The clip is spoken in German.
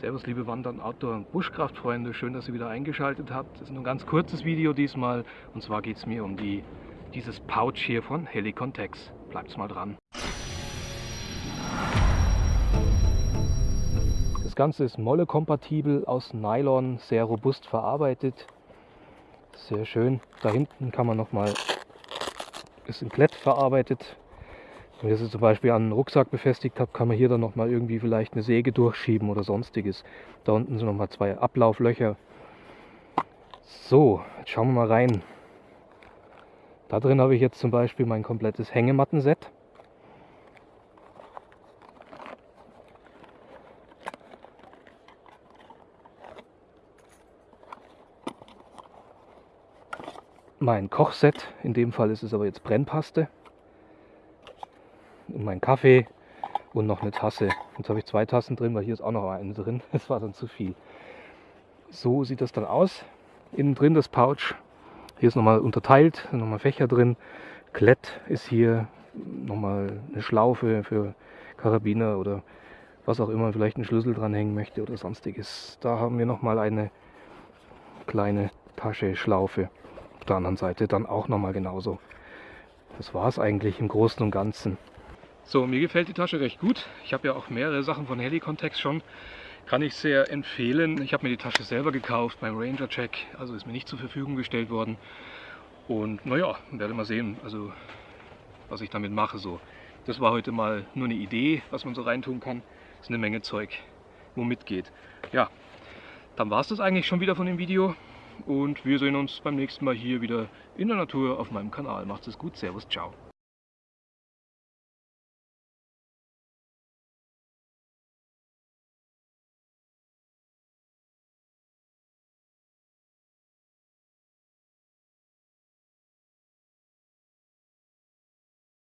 Servus liebe Wandern, Outdoor- und Buschkraftfreunde, schön, dass ihr wieder eingeschaltet habt. Das ist nur ein ganz kurzes Video diesmal und zwar geht es mir um die, dieses Pouch hier von Helicontex. Bleibt's mal dran. Das Ganze ist Molle-kompatibel, aus Nylon, sehr robust verarbeitet. Sehr schön. Da hinten kann man nochmal, ist in Klett verarbeitet, wenn ihr sie zum Beispiel an einen Rucksack befestigt habt, kann man hier dann nochmal irgendwie vielleicht eine Säge durchschieben oder sonstiges. Da unten sind nochmal zwei Ablauflöcher. So, jetzt schauen wir mal rein. Da drin habe ich jetzt zum Beispiel mein komplettes Hängematten-Set. Mein Kochset, in dem Fall ist es aber jetzt Brennpaste und mein Kaffee und noch eine Tasse. Jetzt habe ich zwei Tassen drin, weil hier ist auch noch eine drin. Das war dann zu viel. So sieht das dann aus. Innen drin das Pouch. Hier ist nochmal unterteilt, nochmal Fächer drin. Klett ist hier nochmal eine Schlaufe für Karabiner oder was auch immer, vielleicht einen Schlüssel dranhängen möchte oder sonstiges. Da haben wir nochmal eine kleine Tasche, Schlaufe. Auf der anderen Seite dann auch nochmal genauso. Das war es eigentlich im Großen und Ganzen. So, mir gefällt die Tasche recht gut. Ich habe ja auch mehrere Sachen von Helicontex schon. Kann ich sehr empfehlen. Ich habe mir die Tasche selber gekauft beim Ranger Check, also ist mir nicht zur Verfügung gestellt worden. Und naja, werde mal sehen, also was ich damit mache. So. Das war heute mal nur eine Idee, was man so reintun kann. Das ist eine Menge Zeug, wo mitgeht. Ja, dann war es das eigentlich schon wieder von dem Video. Und wir sehen uns beim nächsten Mal hier wieder in der Natur auf meinem Kanal. Macht es gut, Servus, ciao.